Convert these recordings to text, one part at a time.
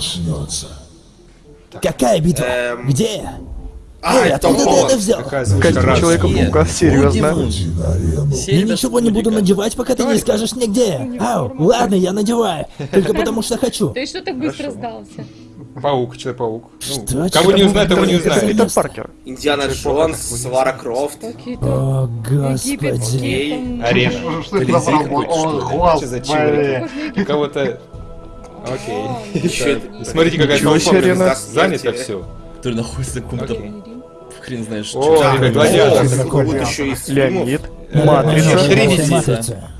Начнется. Какая битва? Эм, Где? А, Эй, это откуда ты это взял? Костюм Раз. Человека-паука, серьезно. Я ничего не буду надевать, пока ты не скажешь мне где. Ау, ладно, я надеваю. Только потому что хочу. Ты что так быстро сдался? Паук, Человек-паук. Ну, Что? кого не узнает, того не узнает. Питер Это Паркер. Индиана Джонс, Лара Крофт. О, господи. Арена. Что это за? Кого-то... Окей. Смотрите, какая толпа, занято все. Который находится в каком-то хрен знает что. О, гладиатор. Леонид. Ну, Матрица. Матрица.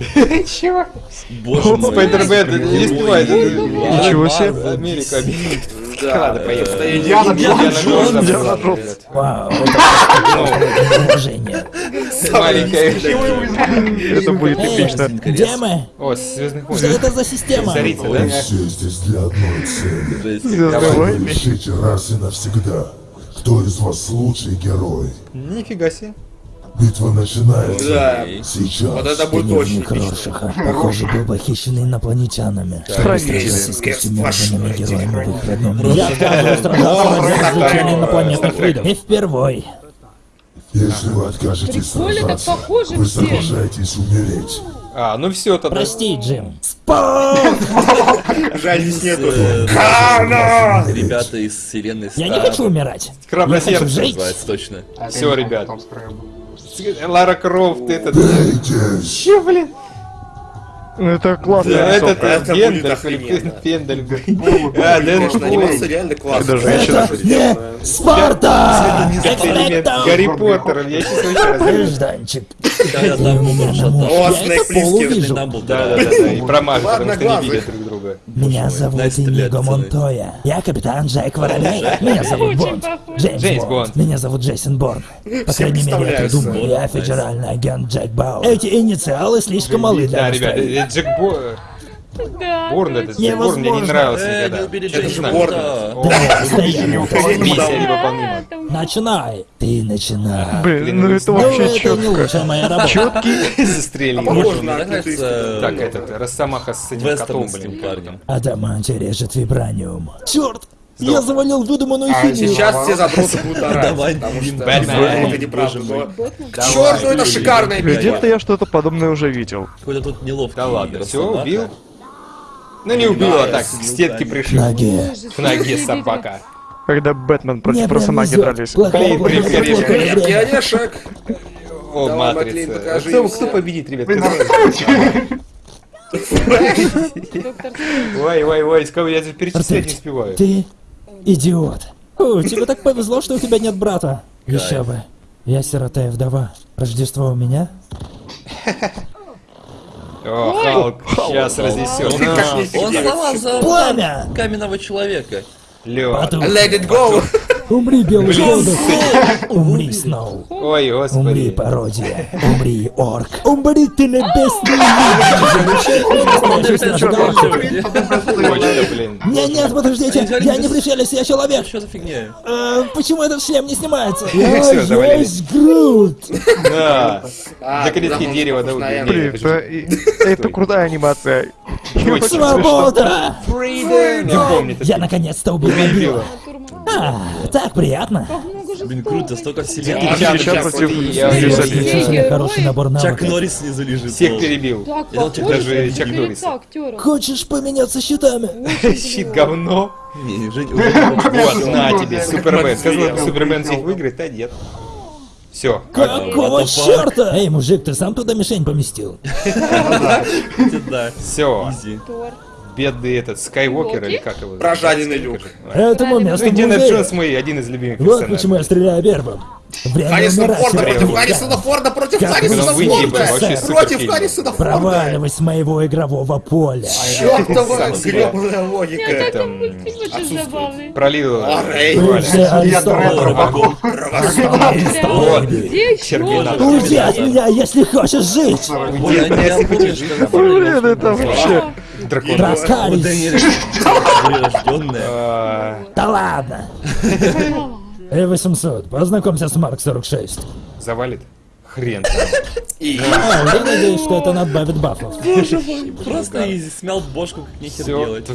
Боже мой. Спайдермен, не успевает. Ничего себе. Америка, Америка. Да, Ладно, поехали. Индиана Джонс. Индиана Джонс. Вау, это уважение. Маленькая. Это будет эпично. где мы? О, Звездных Что войн. это за система? Царица, Мы да? все здесь для одной цели. Звездные войны. Решите раз и навсегда, кто из вас лучший герой. Нифига себе. Битва начинается. Да. Сейчас. Вот это будет очень. Роршаха, похоже, был похищенный инопланетянами. Встретился с костюмированными героями в их родном мире. Я отказываюсь сражаться ради изучения инопланетных видов. И впервой. Если вы откажетесь сражаться, похоже вы все. соглашаетесь умереть. А, ну все тогда. Прости, Джим. Спок! Жаль, здесь нету. Кана! Ребята из вселенной Я не хочу умирать. Храброе Я хочу сердце жить. Называется точно. Всё, ребят. Лара Крофт, этот... Че, блин? Ну это Да, этот рисовка. Это охрененно. или Пендаль. А, Дэдпул. анимация реально классная. Это женщина. Это не Спарта! Гарри Поттером. Я сейчас вообще разрежу. Гражданчик. Я. О, Я Плискин. полувижу. Да, да, да, да, и промажет, потому что не видят друг друга. Меня зовут Иниго пацаны. Монтоя. Я капитан Джек Воробей. Меня зовут Бонд. Джеймс Бонд. Меня зовут Джейсон Борн. По крайней мере, я так думаю. Я федеральный агент Джек Бауэр. Эти инициалы слишком малы для Да, ребят, настроения. э, Джек Бо... Да. Борн этот, Джек Борн мне не нравился Э, никогда. Это невыполнима. там Начинай. Ты начинай. Блин, ну это Ну, вообще это четко. работа. Застрелил. Так, этот, Росомаха с этим котом, блин. парнем. Адаманти режет вибраниум. Черт! Я завалил выдуманную А химию. сейчас все задроты будут орать, Давай, потому что это неправда. К черту, это шикарная Где-то я что-то подобное уже видел. Какой-то тут неловкий. Да ладно, все, убил. Ну не убил, а так, к с стенке руками. пришел. Ноге. К ноге собака. Когда Бэтмен против Росомахи дрались. Плохое блин, время. Крепкий орешек. О, Давай, матрица. Кто, победит, ребят? Ой, ой, ой, с кого я здесь перечислять не успеваю. Ты идиот. О, тебе так повезло, что у тебя нет брата. Еще бы. Я сирота и вдова. Рождество у меня? О, Халк, сейчас разнесет. Он, он сама за Пламя! каменного человека. Лед. Let it go. умри, белый голубь. Умри, Сноу. Ой, Умри, господи. пародия. Умри, орк. Умри, ты небесный блин. Нет, нет, подождите, я не пришелец, я человек. Что за фигня? Э, Почему этот шлем не снимается? Я есть Грут. Да. А, Заколетки да, дерева, да. Блин, это, крутая анимация. Свобода! Не помню. Я наконец-то убил мобила. А, так приятно. Блин, круто, столько вселенных. Чак, Чак Чак, против Отличный, хороший набор Чак навыков. Норрис снизу лежит. всех перебил. Так, похоже даже Чак актера. Хочешь поменяться щитами? Щит говно. Не, Вот, на тебе, Супермен. Сказал, Супермен. Всех выиграет, а нет. Все. Какого черта? Эй, мужик, ты сам туда мишень поместил? Да, Все. Бедный этот Скайуокер или как его? Прожаренный люк. Этому месту Индиана. Джонс мой один из любимых Вот почему я персонажей. стреляю первым. Умирать, Форда против Харрисона. Форда против Харрисона Форда. Против. Харрисона Форда. Проваливай с моего игрового поля. Чёртова Сам себя. грёбаная логика. Это, Это забавный. Пролил. А. Бывший Я еще? Уйди от меня, если хочешь жить! Ой, а я помню, что Блин, это вообще... Дракон. Траскарис! прирожденная. А, Да ладно! Э, 800, познакомься с Марк 46. Завалит. Хрен. А, я надеюсь, что это надбавит бафов. Просто изи, смял бошку, как нехер делать.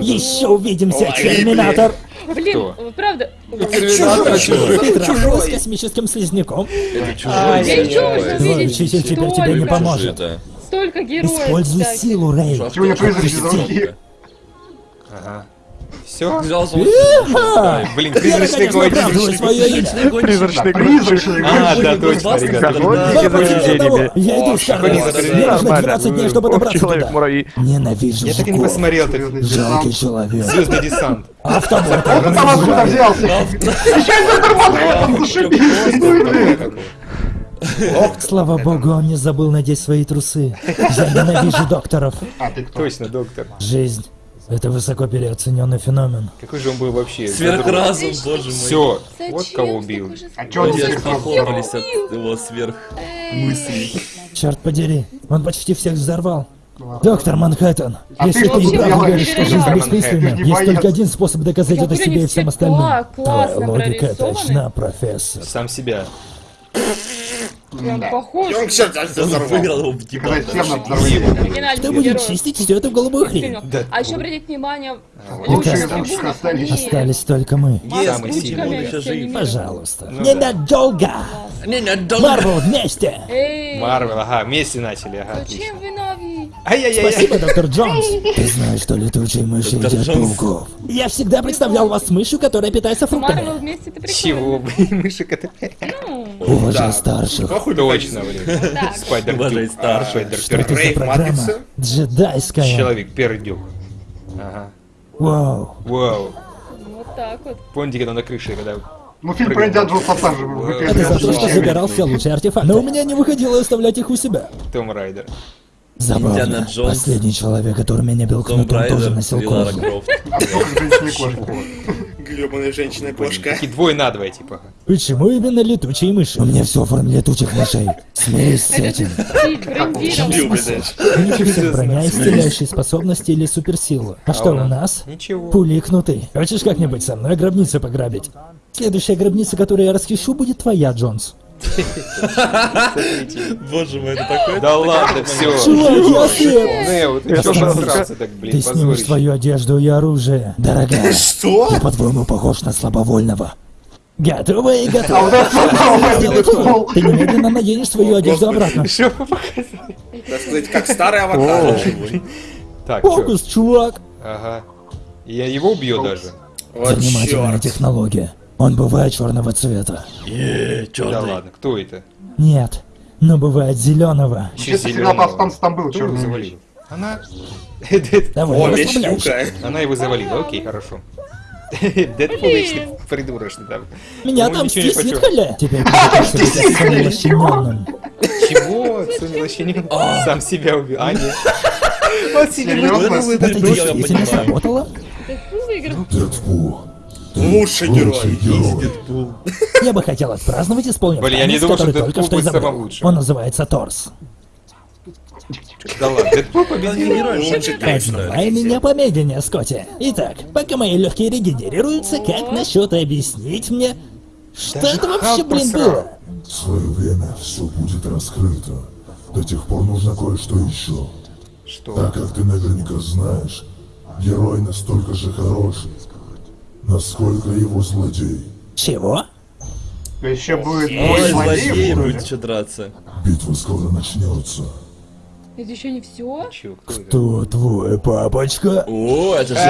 Еще увидимся, Терминатор! Блин, правда. Терминатор чужой. С космическим слизняком? Это чужой. Я я уже учитель теперь тебе не поможет. Столько героев. Используй кстати. силу, Рэй. Сегодня призрачные звуки. Ага. Все? Взял! Блин, Я призрачный имя. Призрачный Призрачные А, да, точно, ребята. Я иду. Мне нужно Нормально. 12 дней, чтобы добраться туда. Ненавижу Я так и не посмотрел. Жалкий человек. Звездный десант. Автобот. Он там откуда взялся? Еще один термотор, зашибись. Ну и блин. Слава богу, он не забыл надеть свои трусы. Я ненавижу докторов. А ты кто? Точно, доктор. Жизнь — это высоко переоцененный феномен. Какой же он был вообще? Сверхразум, боже мой. Все. Зачем Вот кого убил. А чё он похлопались от его сверх мыслей. Черт подери, он почти всех взорвал. Доктор Манхэттен, А если ты ты что и правда делаешь? веришь, что жизнь бессмысленна, не есть только один способ доказать это себе и все всем остальным. Твоя логика точна, профессор. Сам себя. Прям похож. Он тебя Он выиграл его в Кто будет чистить всю эту голубую хрень? Сильно. А еще обратите внимание, Лучшие звуки трибунах, остались. только мы. Еще анимированы. Пожалуйста. Ну Ненадолго! Не, не, долго. Марвел вместе! Марвел, ага, вместе начали, ага, зачем вы нови? Ай-яй-яй. Спасибо, доктор Джонс. Ты знаешь, что летучие мыши едят пауков. Я всегда представлял вас мышью, которая питается Марвел фруктами. вместе ты Чего, блин, мышек это... Уважай старших. Точно, блин. Спайдер Уважай старших. Спайдер Что это за программа? Матрица? Джедайская. Человек пердюк. Ага. Вау. Вау. Вот так вот. Помните, когда на крыше, когда... Ну фильм про Индиану же Это за то, что забирал все лучшие артефакты. Но у меня не выходило оставлять их у себя. Том Райдер. Забавно. Джонс. Последний человек, который меня бил Том кнутом, тоже носил кожу. Крофт. А только женщины кошки. Гребаная женщина-кошка. Такие двое на двое, типа. Почему именно летучие мыши? У меня все в форме летучих мышей. Смирись с этим. Есть броня, исцеляющие способности или суперсилу. А что у нас? Ничего. Пули и кнуты. Хочешь как-нибудь со мной гробницу пограбить? Следующая гробница, которую я расхищу, будет твоя, Джонс. Боже мой, это такой... Да ладно, все. Чувак, я слеп! Нео, ты сам посрался так, блин, Ты снимешь свою одежду и оружие. Дорогая, Что? я по-твоему похож на слабовольного. Готова и то. Ты немедленно наденешь свою одежду обратно. Что показываете? Так сказать, как старый аватар. Фокус, чувак. Ага. Я его убью даже. Вот Занимательная технология. Он бывает черного цвета. Еее, Да черный. ладно, кто это? Нет, но бывает зеленого. Всегда зелёного. повстанцы там был черный завалил? Она... Давай, О, не. Люка. Она его завалила, окей, хорошо. Дэдпул вечно придурочный там. Меня Ему там не быть самым лощенённым. Чего? Соня вообще не... Сам себя убил. А, нет. Вот себе выдумал Это понимаю. сработало? Дэдпул выиграл. Дэдпул. Лучший герой. Я бы хотел отпраздновать исполнив Блин, я не думал, что Дэдпул только что будет самым лучшим. Он называется Торс. Да ладно, Дэдпул победил. Отзывай меня помедленнее, Скотти. Итак, пока мои легкие регенерируются, как насчет объяснить мне, что Даже это вообще, блин, посрал. было? В свое время все будет раскрыто. До тех пор нужно кое-что еще. Что? Так как ты наверняка знаешь, герой настолько же хорош, насколько его злодей. Чего? Еще будет Ой, бой злодеи злодеев. будет еще драться. Битва скоро начнется. Это еще не все. Кто твой папочка? О, это же...